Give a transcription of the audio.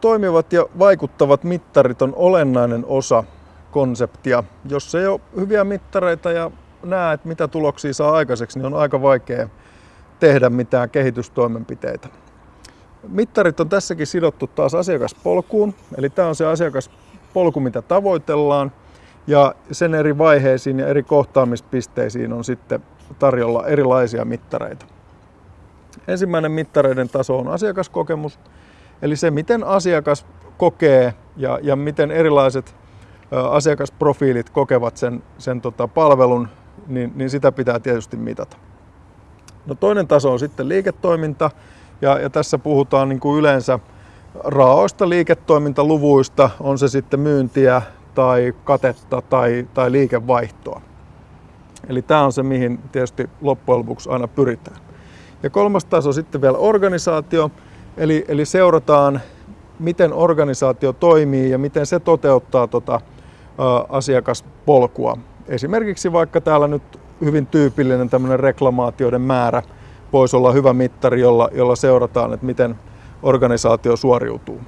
toimivat ja vaikuttavat mittarit on olennainen osa konseptia. Jos ei ole hyviä mittareita ja näe, että mitä tuloksia saa aikaiseksi, niin on aika vaikea tehdä mitään kehitystoimenpiteitä. Mittarit on tässäkin sidottu taas asiakaspolkuun, eli tämä on se asiakaspolku, mitä tavoitellaan, ja sen eri vaiheisiin ja eri kohtaamispisteisiin on sitten tarjolla erilaisia mittareita. Ensimmäinen mittareiden taso on asiakaskokemus, eli se miten asiakas kokee ja, ja miten erilaiset asiakasprofiilit kokevat sen, sen tota palvelun, niin, niin sitä pitää tietysti mitata. No toinen taso on sitten liiketoiminta, ja, ja tässä puhutaan niin kuin yleensä raoista liiketoimintaluvuista, on se sitten myyntiä tai katetta tai, tai liikevaihtoa. Eli tämä on se, mihin tietysti loppujen lopuksi aina pyritään. Ja kolmas taso sitten vielä organisaatio, eli, eli seurataan, miten organisaatio toimii ja miten se toteuttaa tota, ä, asiakaspolkua. Esimerkiksi vaikka täällä nyt hyvin tyypillinen tämmöinen reklamaatioiden määrä voisi olla hyvä mittari, jolla, jolla seurataan, että miten organisaatio suoriutuu.